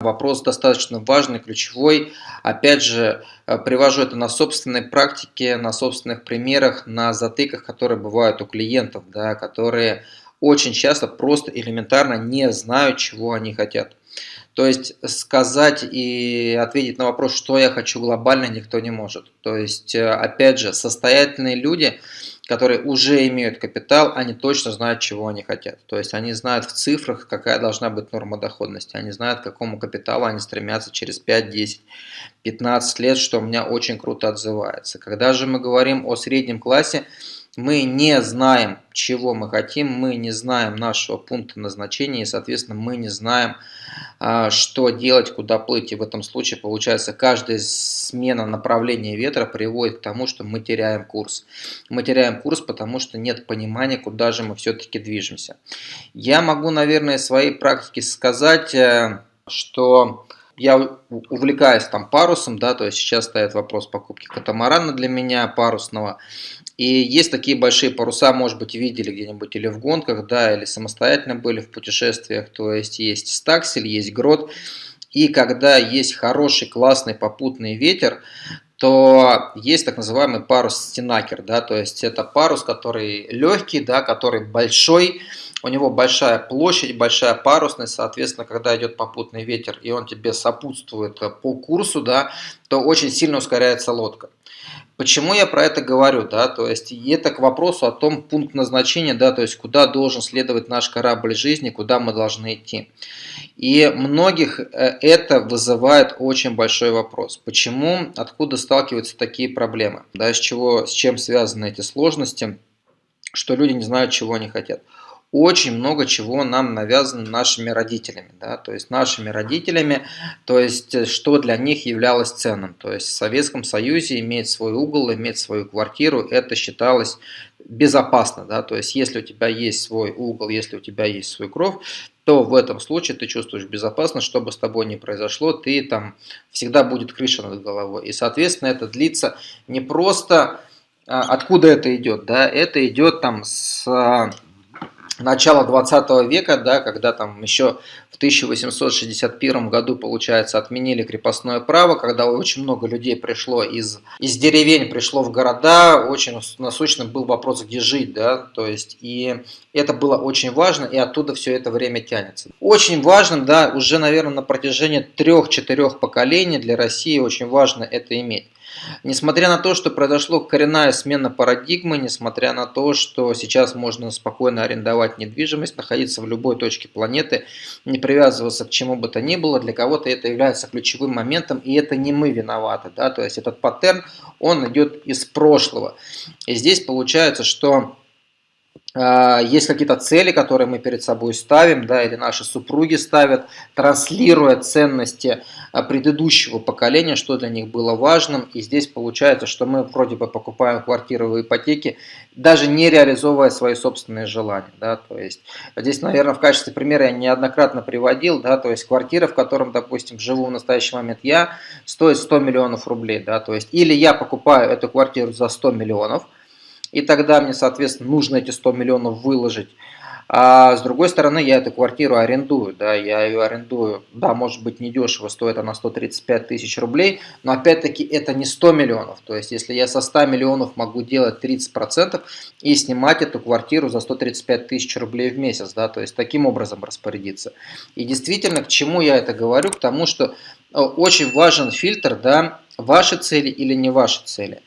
Вопрос достаточно важный, ключевой. Опять же, э, привожу это на собственной практике, на собственных примерах, на затыках, которые бывают у клиентов, да, которые очень часто просто элементарно не знают, чего они хотят. То есть сказать и ответить на вопрос, что я хочу глобально, никто не может. То есть, э, опять же, состоятельные люди – которые уже имеют капитал, они точно знают, чего они хотят. То есть они знают в цифрах, какая должна быть норма доходности. Они знают, к какому капиталу они стремятся через 5, 10, 15 лет, что у меня очень круто отзывается. Когда же мы говорим о среднем классе, мы не знаем, чего мы хотим, мы не знаем нашего пункта назначения, и, соответственно, мы не знаем, а, что делать, куда плыть. И в этом случае, получается, каждая смена направления ветра приводит к тому, что мы теряем курс. Мы теряем курс, потому что нет понимания, куда же мы все-таки движемся. Я могу, наверное, своей практике сказать, э, что я увлекаюсь там парусом, да, то есть сейчас стоит вопрос покупки катамарана для меня парусного. И есть такие большие паруса, может быть, видели где-нибудь или в гонках, да, или самостоятельно были в путешествиях. То есть есть стаксель, есть грот. И когда есть хороший, классный попутный ветер, то есть так называемый парус стенакер, да, то есть это парус, который легкий, да, который большой, у него большая площадь, большая парусность, соответственно, когда идет попутный ветер и он тебе сопутствует по курсу, да, то очень сильно ускоряется лодка. Почему я про это говорю, да, то есть это к вопросу о том пункт назначения, да, то есть куда должен следовать наш корабль жизни, куда мы должны идти. И многих э, это вызывает очень большой вопрос. Почему, откуда сталкиваются такие проблемы, да, с, чего, с чем связаны эти сложности, что люди не знают, чего они хотят очень много чего нам навязано нашими родителями, да, то есть нашими родителями, то есть э, что для них являлось ценным. То есть в Советском Союзе иметь свой угол, иметь свою квартиру, это считалось безопасно, да, то есть если у тебя есть свой угол, если у тебя есть свой кров, то в этом случае ты чувствуешь безопасность, что бы с тобой ни произошло, ты там всегда будет крыша над головой. И, соответственно, это длится не просто, а, откуда это идет, да, это идет там с начала 20 века, да, когда там еще в 1861 году, получается, отменили крепостное право, когда очень много людей пришло из, из деревень, пришло в города, очень насущным был вопрос, где жить, да, то есть, и это было очень важно, и оттуда все это время тянется. Очень важным, да, уже, наверное, на протяжении трех-четырех поколений для России очень важно это иметь. Несмотря на то, что произошла коренная смена парадигмы, несмотря на то, что сейчас можно спокойно арендовать недвижимость, находиться в любой точке планеты, не привязываться к чему бы то ни было, для кого-то это является ключевым моментом, и это не мы виноваты. Да? То есть этот паттерн, он идет из прошлого. И здесь получается, что есть какие-то цели, которые мы перед собой ставим, да, или наши супруги ставят, транслируя ценности а, предыдущего поколения, что для них было важным. И здесь получается, что мы вроде бы покупаем квартиры в ипотеке, даже не реализовывая свои собственные желания. Да, то есть здесь, наверное, в качестве примера я неоднократно приводил, да, то есть квартира, в котором, допустим, живу в настоящий момент я, стоит 100 миллионов рублей. Да, то есть или я покупаю эту квартиру за 100 миллионов, и тогда мне, соответственно, нужно эти 100 миллионов выложить. А с другой стороны, я эту квартиру арендую, да, я ее арендую, да, может быть, недешево, стоит она 135 тысяч рублей, но опять-таки это не 100 миллионов, то есть если я со 100 миллионов могу делать 30% и снимать эту квартиру за 135 тысяч рублей в месяц, да, то есть таким образом распорядиться. И действительно, к чему я это говорю? К тому, что э, очень важен фильтр, да, ваши цели или не ваши цели.